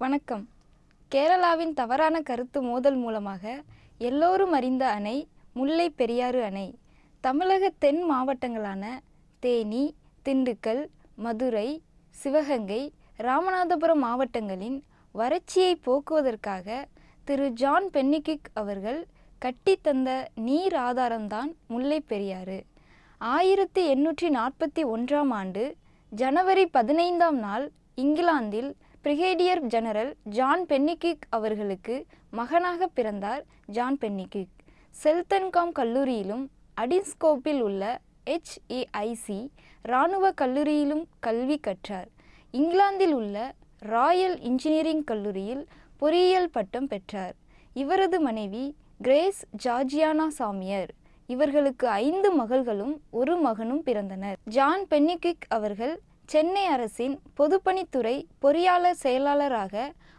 வணக்கம். கேரளாவின் தவறான கருத்து மோதல் மூலமாக எல்லோரும் அறிந்த அணை முல்லை பெரியாறு அணை தமிழக தென் மாவட்டங்களான தேனி திண்டுக்கல் மதுரை சிவகங்கை ராமநாதபுரம் மாவட்டங்களின் வறட்சியை போக்குவதற்காக திரு. ஜான் பென்னிகிக் அவர்கள் கட்டித்தந்த நீர் ஆதாரம்தான் முல்லை பெரியாறு. ஆயிரத்தி எண்ணூற்றி நாற்பத்தி ஒன்றாம் ஆண்டு ஜனவரி பதினைந்தாம் நாள் இங்கிலாந்தில் பிரிகேடியர் ஜெனரல் ஜான் பென்னிகிக் அவர்களுக்கு மகனாக பிறந்தார் ஜான் பென்னிகிக் செல்தன்காம் கல்லூரியிலும் அடின்ஸ்கோப்பில் உள்ள ஹெச்ஏஐசி இராணுவ கல்லூரியிலும் கல்வி கற்றார். இங்கிலாந்தில் உள்ள ராயல் இன்ஜினியரிங் கல்லூரியில் பொறியியல் பட்டம் பெற்றார். இவரது மனைவி கிரேஸ் ஜார்ஜியானா சாமியர். இவர்களுக்கு ஐந்து மகள்களும் ஒரு மகனும் பிறந்தனர். ஜான் பென்னிகிக் அவர்கள் சென்னை அரசின் பொதுப்பணித்துறை பொறியாளர் செயலாளராக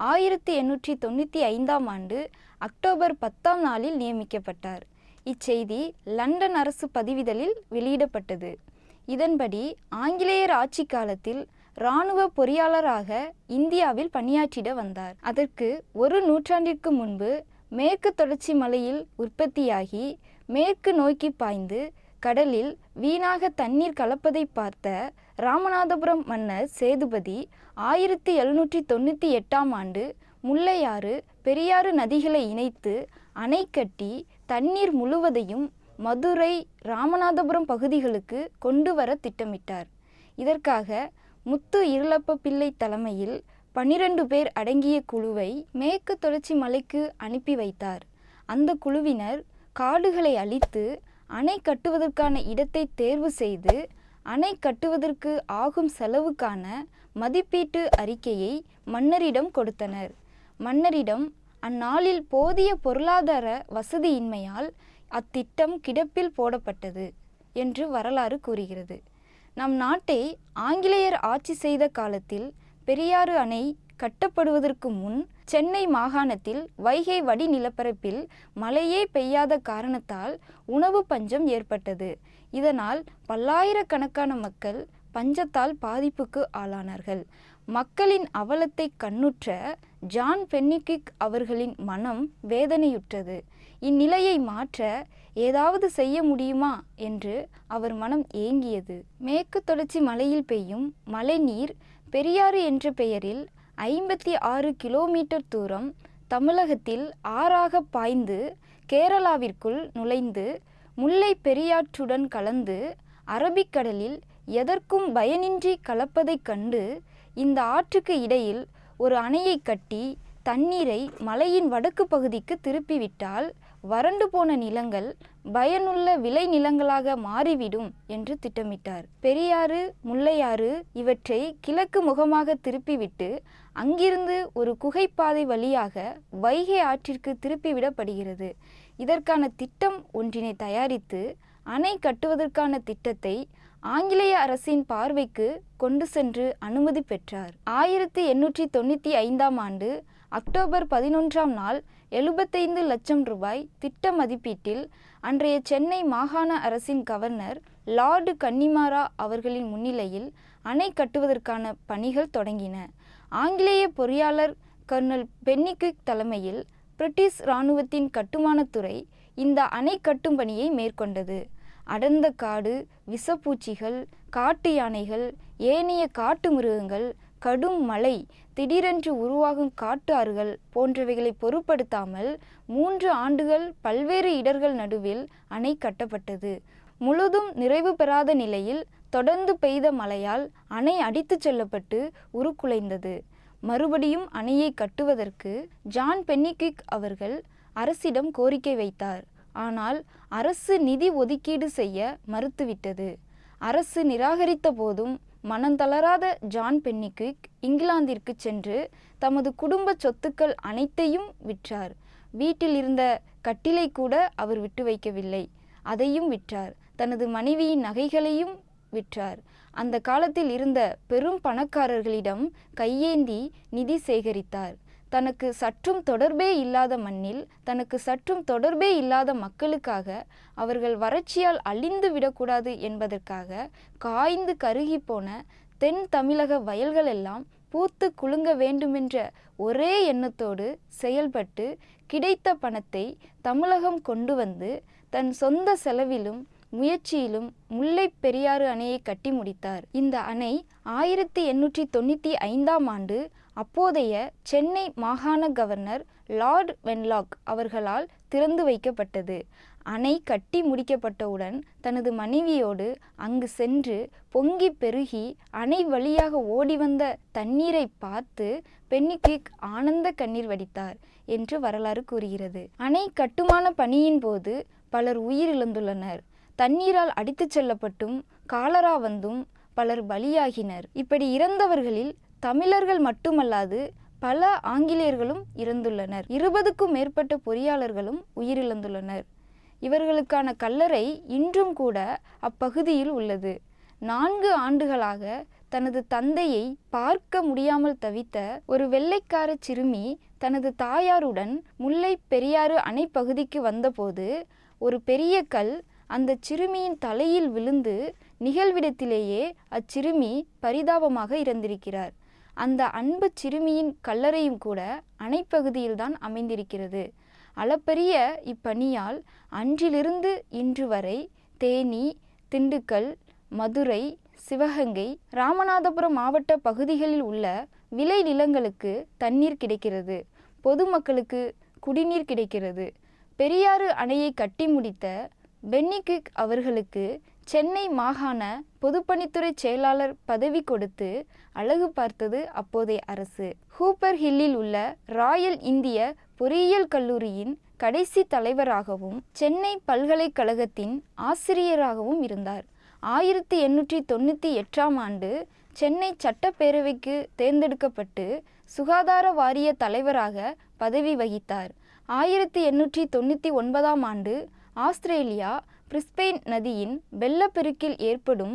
ஆயிரத்தி எண்ணூற்றி தொண்ணூற்றி ஐந்தாம் ஆண்டு அக்டோபர் பத்தாம் நாளில் நியமிக்கப்பட்டார். இச்செய்தி லண்டன் அரசு பதிவிதழில் வெளியிடப்பட்டது. இதன்படி ஆங்கிலேயர் ஆட்சி காலத்தில் இராணுவ பொறியாளராக இந்தியாவில் பணியாற்றிட வந்தார். அதற்கு ஒரு நூற்றாண்டிற்கு முன்பு மேற்கு தொடர்ச்சி மலையில் உற்பத்தியாகி மேற்கு நோக்கி பாய்ந்து கடலில் வீணாக தண்ணீர் கலப்பதை பார்த்த ராமநாதபுரம் மன்னர் சேதுபதி ஆயிரத்தி எழுநூற்றி தொண்ணூற்றி எட்டாம் ஆண்டு முல்லையாறு பெரியாறு நதிகளை இணைத்து அணை கட்டி தண்ணீர் முழுவதையும் மதுரை ராமநாதபுரம் பகுதிகளுக்கு கொண்டு வர திட்டமிட்டார். இதற்காக முத்து இருளப்ப பிள்ளை தலைமையில் பனிரெண்டு பேர் அடங்கிய குழுவை மேற்கு தொடர்ச்சி மலைக்கு அனுப்பி வைத்தார். அந்த குழுவினர் காடுகளை அழித்து அணை கட்டுவதற்கான இடத்தை தேர்வு செய்து அணை கட்டுவதற்கு ஆகும் செலவுக்கான மதிப்பீட்டு அறிக்கையை மன்னரிடம் கொடுத்தனர். மன்னரிடம் அந்நாளில் போதிய பொருளாதார வசதியின்மையால் அத்திட்டம் கிடப்பில் போடப்பட்டது என்று வரலாறு கூறுகிறது. நம் நாட்டை ஆங்கிலேயர் ஆட்சி செய்த காலத்தில் பெரியாறு அணை கட்டப்படுவதற்கு முன் சென்னை மாகாணத்தில் வைகை வடி நிலப்பரப்பில் மழையே பெய்யாத காரணத்தால் உணவு பஞ்சம் ஏற்பட்டது. இதனால் பல்லாயிரக்கணக்கான மக்கள் பஞ்சத்தால் பாதிப்புக்கு ஆளானார்கள். மக்களின் அவலத்தை கண்ணுற்ற ஜான் பென்னிகிக் அவர்களின் மனம் வேதனையுற்றது. இந்நிலையை மாற்ற ஏதாவது செய்ய முடியுமா என்று அவர் மனம் ஏங்கியது. மேற்கு தொடர்ச்சி மலையில் பெய்யும் மழைநீர் பெரியாறு என்ற பெயரில் ஐம்பத்தி ஆறு கிலோமீட்டர் தூரம் தமிழகத்தில் ஆறாக பாய்ந்து கேரளாவிற்குள் நுழைந்து முல்லை பெரியாற்றுடன் கலந்து அரபிக்கடலில் எதற்கும் பயனின்றி கலப்பதைக் கண்டு இந்த ஆற்றுக்கு இடையில் ஒரு அணையை கட்டி தண்ணீரை மலையின் வடக்கு பகுதிக்கு திருப்பிவிட்டால் வறண்டு போன நிலங்கள் பயனுள்ள விளை நிலங்களாக மாறிவிடும் என்று திட்டமிட்டார். பெரியாறு முல்லையாறு இவற்றை கிழக்கு முகமாக திருப்பிவிட்டு அங்கிருந்து ஒரு குகைப்பாதை வழியாக வைகை ஆற்றிற்கு திருப்பிவிடப்படுகிறது. இதற்கான திட்டம் ஒன்றினை தயாரித்து அணை கட்டுவதற்கான திட்டத்தை ஆங்கிலேய அரசின் பார்வைக்கு கொண்டு சென்று அனுமதி பெற்றார். ஆயிரத்தி எண்ணூற்றி தொண்ணூற்றி ஐந்தாம் ஆண்டு அக்டோபர் பதினொன்றாம் நாள் எழுபத்தைந்து லட்சம் ரூபாய் திட்ட மதிப்பீட்டில் அன்றைய சென்னை மாகாண அரசின் கவர்னர் லார்டு கன்னிமாரா அவர்களின் முன்னிலையில் அணை கட்டுவதற்கான பணிகள் தொடங்கின. ஆங்கிலேய பொறியாளர் கர்னல் பென்னிக்விக் தலைமையில் பிரிட்டிஷ் இராணுவத்தின் கட்டுமானத்துறை இந்த அணை கட்டும் பணியை மேற்கொண்டது. அடர்ந்த காடு விஷப்பூச்சிகள் காட்டு யானைகள் ஏனைய காட்டு மிருகங்கள் கடும் மழை திடீரென்று உருவாகும் காட்டு ஆறுகள் போன்றவைகளை பொருட்படுத்தாமல் மூன்று ஆண்டுகள் பல்வேறு இடர்கள் நடுவில் அணை கட்டப்பட்டது. முழுதும் நிறைவு பெறாத நிலையில் தொடர்ந்து பெய்த மழையால் அணை அடித்துச் செல்லப்பட்டு உருக்குலைந்தது. மறுபடியும் அணையை கட்டுவதற்கு ஜான் பென்னிக்விக் அவர்கள் அரசிடம் கோரிக்கை வைத்தார். ஆனால் அரசு நிதி ஒதுக்கீடு செய்ய மறுத்துவிட்டது. அரசு நிராகரித்த போதும் மனந்தளராத ஜான் பென்னிக்விக் இங்கிலாந்திற்கு சென்று தமது குடும்ப சொத்துக்கள் அனைத்தையும் விற்றார். வீட்டில் இருந்த கட்டிலை கூட அவர் விட்டு வைக்கவில்லை. அதையும் விற்றார். தனது மனைவியின் நகைகளையும் விற்றார். அந்த காலத்தில் இருந்த பெரும் பணக்காரர்களிடம் கையேந்தி நிதி சேகரித்தார். தனக்கு சற்றும் தொடர்பே இல்லாத மண்ணில் தனக்கு சற்றும் தொடர்பே இல்லாத மக்களுக்காக அவர்கள் வறட்சியால் அழிந்து விடக்கூடாது என்பதற்காக காய்ந்து கருகி போன தென் தமிழக வயல்களெல்லாம் பூத்து குலுங்க வேண்டுமென்ற ஒரே எண்ணத்தோடு செயல்பட்டு கிடைத்த பணத்தை தமிழகம் கொண்டு வந்து தன் சொந்த செலவிலும் முயற்சியிலும் முல்லை பெரியாறு அணையை கட்டி முடித்தார். இந்த அணை ஆயிரத்தி எண்ணூற்றி தொண்ணூற்றி ஐந்தாம் ஆண்டு அப்போதைய சென்னை மாகாண கவர்னர் லார்ட் வென்லாக் அவர்களால் திறந்து வைக்கப்பட்டது. அணை கட்டி முடிக்கப்பட்டவுடன் தனது மனைவியோடு அங்கு சென்று பொங்கி பெருகி அணை வழியாக ஓடி வந்த தண்ணீரை பார்த்து பென்னிக்விக் ஆனந்த கண்ணீர் வடித்தார் என்று வரலாறு கூறுகிறது. அணை கட்டுமான பணியின் போது பலர் உயிரிழந்துள்ளனர். தண்ணீரால் அடித்துச் செல்லப்பட்டும் காலரா வந்தும் பலர் பலியாகினர். இப்படி இறந்தவர்களில் தமிழர்கள் மட்டுமல்லாது பல ஆங்கிலேயர்களும் இறந்துள்ளனர். இருபதுக்கும் மேற்பட்ட பொறியாளர்களும் உயிரிழந்துள்ளனர். இவர்களுக்கான கல்லறை இன்றும் கூட அப்பகுதியில் உள்ளது. நான்கு ஆண்டுகளாக தனது தந்தையை பார்க்க முடியாமல் தவித்த ஒரு வெள்ளைக்கார சிறுமி தனது தாயாருடன் முல்லை பெரியாறு அணை பகுதிக்கு வந்தபோது ஒரு பெரிய கல் அந்த சிறுமியின் தலையில் விழுந்து நிகழ்விடத்திலேயே அச்சிறுமி பரிதாபமாக இறந்திருக்கிறார். அந்த அன்பு சிறுமியின் கல்லறையும் கூட அணைப்பகுதியில்தான் அமைந்திருக்கிறது. அளப்பரிய இப்பணியால் அன்றிலிருந்து இன்று வரை தேனி திண்டுக்கல் மதுரை சிவகங்கை ராமநாதபுரம் மாவட்ட பகுதிகளில் உள்ள விளை நிலங்களுக்கு தண்ணீர் கிடைக்கிறது. பொதுமக்களுக்கு குடிநீர் கிடைக்கிறது. பெரியாறு அணையை கட்டி முடித்த பென்னிகிக் அவர்களுக்கு சென்னை மாகாண பொதுப்பணித்துறை செயலாளர் பதவி கொடுத்து அழகு பார்த்தது அப்போதைய அரசு. ஹூப்பர் ஹில்லில் உள்ள ராயல் இந்திய பொறியியல் கல்லூரியின் கடைசி தலைவராகவும் சென்னை பல்கலைக்கழகத்தின் ஆசிரியராகவும் இருந்தார். ஆயிரத்தி எண்ணூற்றி தொண்ணூற்றி எட்டாம் ஆண்டு சென்னை சட்டப்பேரவைக்கு தேர்ந்தெடுக்கப்பட்டு சுகாதார வாரிய தலைவராக பதவி வகித்தார். ஆயிரத்தி எண்ணூற்றி தொண்ணூற்றி ஒன்பதாம் ஆண்டு ஆஸ்திரேலியா பிரிஸ்பெயின் நதியின் வெள்ளப்பெருக்கில் ஏற்படும்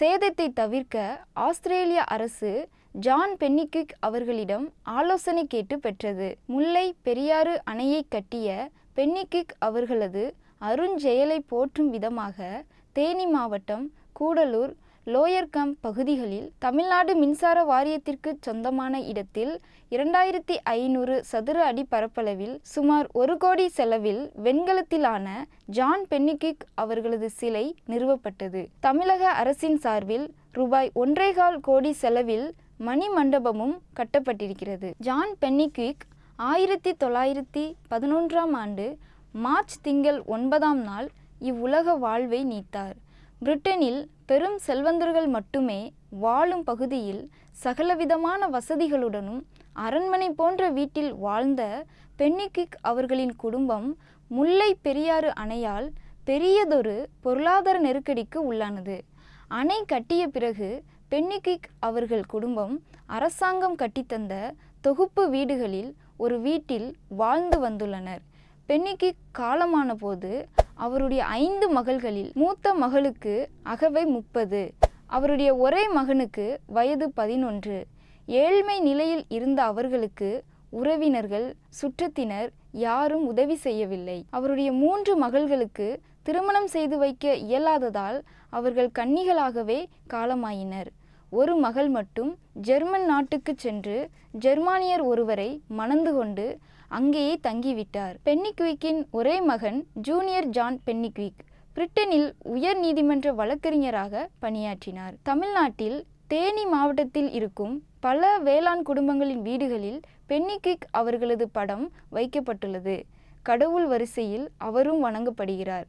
சேதத்தை தவிர்க்க ஆஸ்திரேலிய அரசு ஜான் பென்னிக்விக் அவர்களிடம் ஆலோசனை கேட்டு பெற்றது. முல்லை பெரியாறு அணையை கட்டிய பென்னிக்விக் அவர்களது அருஞ்செயலை போற்றும் விதமாக தேனி மாவட்டம் கூடலூர் லோயர் பகுதிகளில் தமிழ்நாடு மின்சார வாரியத்திற்கு சொந்தமான இடத்தில் இரண்டாயிரத்தி ஐநூறு சதுர அடி பரப்பளவில் சுமார் ஒரு கோடி செலவில் வெண்கலத்திலான ஜான் பென்னிகிக் அவர்களது சிலை நிறுவப்பட்டது. தமிழக அரசின் சார்பில் ரூபாய் ஒன்றேகால் கோடி செலவில் மணி மண்டபமும் கட்டப்பட்டிருக்கிறது. ஜான் பென்னிகிக் ஆயிரத்தி தொள்ளாயிரத்தி பதினொன்றாம் ஆண்டு மார்ச் திங்கள் ஒன்பதாம் நாள் இவ்வுலக வாழ்வை நீத்தார். பிரிட்டனில் பெரும் செல்வந்தர்கள் மட்டுமே வாழும் பகுதியில் சகலவிதமான வசதிகளுடனும் அரண்மனை போன்ற வீட்டில் வாழ்ந்த பென்னிகிக் அவர்களின் குடும்பம் முல்லை பெரியாறு அணையால் பெரியதொரு பொருளாதார நெருக்கடிக்கு உள்ளானது. அணை கட்டிய பிறகு பென்னிகிக் அவர்கள் குடும்பம் அரசாங்கம் கட்டித்தந்த தொகுப்பு வீடுகளில் ஒரு வீட்டில் வாழ்ந்து வந்துள்ளனர். பென்னிகிக் காலமான போது அவருடைய ஐந்து மகள்களில் மூத்த மகளுக்கு அகவை முப்பது. அவருடைய ஒரே மகனுக்கு வயது பதினொன்று. ஏழ்மை நிலையில் இருந்த அவர்களுக்கு உறவினர்கள் சுற்றத்தினர் யாரும் உதவி செய்யவில்லை. அவருடைய மூன்று மகள்களுக்கு திருமணம் செய்து வைக்க இயலாததால் அவர்கள் கன்னிகளாகவே காலமாயினர். ஒரு மகள் மட்டும் ஜெர்மன் நாட்டுக்கு சென்று ஜெர்மானியர் ஒருவரை மணந்து கொண்டு அங்கேயே தங்கிவிட்டார். பென்னிக்விக்கின் ஒரே மகன் ஜூனியர் ஜான் பென்னிக்விக் பிரிட்டனில் உயர் நீதிமன்ற வழக்கறிஞராக பணியாற்றினார். தமிழ்நாட்டில் தேனி மாவட்டத்தில் இருக்கும் பல வேளாண் குடும்பங்களின் வீடுகளில் பென்னிக்விக் அவர்களது படம் வைக்கப்பட்டுள்ளது. கடவுள் வரிசையில் அவரும் வணங்கப்படுகிறார்.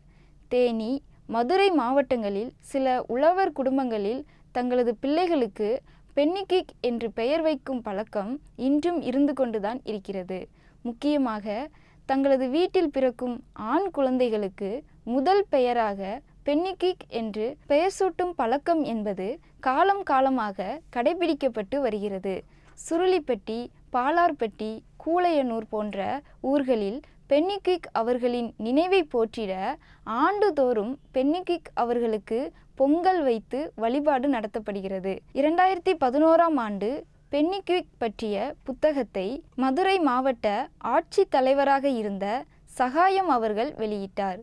தேனி மதுரை மாவட்டங்களில் சில உழவர் குடும்பங்களில் தங்களது பிள்ளைகளுக்கு பென்னிக்விக் என்று பெயர் வைக்கும் பழக்கம் இன்றும் இருந்து கொண்டுதான் இருக்கிறது. முக்கியமாக தங்களது வீட்டில் பிறக்கும் ஆண் குழந்தைகளுக்கு முதல் பெயராக பென்னிகிக் என்று பெயர் சூட்டும் பழக்கம் என்பது காலம் காலமாக கடைபிடிக்கப்பட்டு வருகிறது. சுருளிப்பட்டி பாலார்பட்டி கூளையனூர் போன்ற ஊர்களில் பென்னிகிக் அவர்களின் நினைவை போற்றிட ஆண்டுதோறும் பென்னிகிக் அவர்களுக்கு பொங்கல் வைத்து வழிபாடு நடத்தப்படுகிறது. இரண்டாயிரத்தி பதினோராம் ஆண்டு பென்னிக்விக் பற்றிய புத்தகத்தை மதுரை மாவட்ட ஆட்சித் தலைவராக இருந்த சகாயம் அவர்கள் வெளியிட்டார்.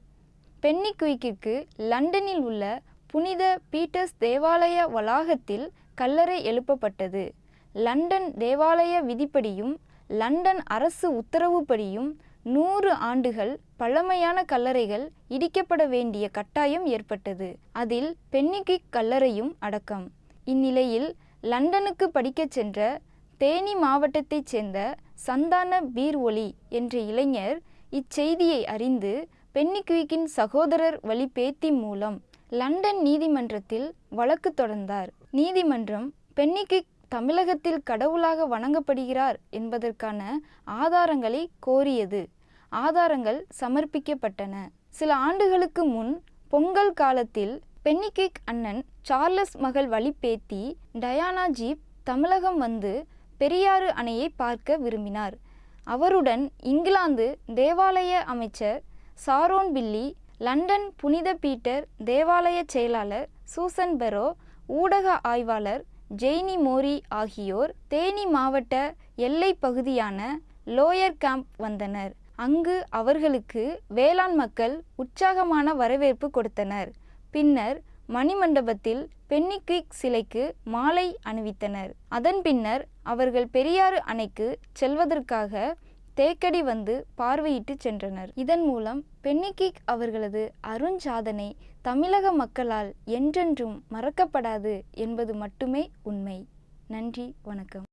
பென்னிக்விக்கிற்கு லண்டனில் உள்ள புனித பீட்டர்ஸ் தேவாலய வளாகத்தில் கல்லறை எழுப்பப்பட்டது. லண்டன் தேவாலய விதிப்படியும் லண்டன் அரசு உத்தரவுப்படியும் நூறு ஆண்டுகள் பழமையான கல்லறைகள் இடிக்கப்பட வேண்டிய கட்டாயம் ஏற்பட்டது. அதில் பென்னிக்விக் கல்லறையும் அடக்கம். இந்நிலையில் லண்டனுக்கு படிக்கச் சென்ற தேனி மாவட்டத்தைச் சேர்ந்த சந்தான பீர் ஒலி என்ற இளைஞர் இச்செய்தியை அறிந்து பென்னிக்விக்கின் சகோதரர் வழி பேத்தி மூலம் லண்டன் நீதிமன்றத்தில் வழக்கு தொடர்ந்தார். நீதிமன்றம் பென்னிக்விக் தமிழகத்தில் கடவுளாக வணங்கப்படுகிறார் என்பதற்கான ஆதாரங்களை கோரியது. ஆதாரங்கள் சமர்ப்பிக்கப்பட்டன. சில ஆண்டுகளுக்கு முன் பொங்கல் காலத்தில் பென்னிகேக் அண்ணன் சார்லஸ் மகள் வழிபேத்தி டயானா ஜீப் தமிழகம் வந்து பெரியாறு அணையை பார்க்க விரும்பினார். அவருடன் இங்கிலாந்து தேவாலய அமைச்சர் சாரோன் பில்லி லண்டன் புனித பீட்டர் தேவாலய செயலாளர் சூசன் பெரோ ஊடக ஆய்வாளர் ஜெய்னி மோரி ஆகியோர் தேனி மாவட்ட எல்லை பகுதியான லோயர் கேம்ப் வந்தனர். அங்கு அவர்களுக்கு வேளாண் மக்கள் உற்சாகமான வரவேற்பு கொடுத்தனர். பின்னர் மணிமண்டபத்தில் பென்னிக்விக் சிலைக்கு மாலை அணிவித்தனர். அதன் பின்னர் அவர்கள் பெரியாறு அணைக்கு செல்வதற்காக தேக்கடி வந்து பார்வையிட்டு சென்றனர். இதன் மூலம் பென்னிக்விக் அவர்களது அருஞ்சாதனை தமிழக மக்களால் என்றென்றும் மறக்கப்படாது என்பது மட்டுமே உண்மை. நன்றி வணக்கம்.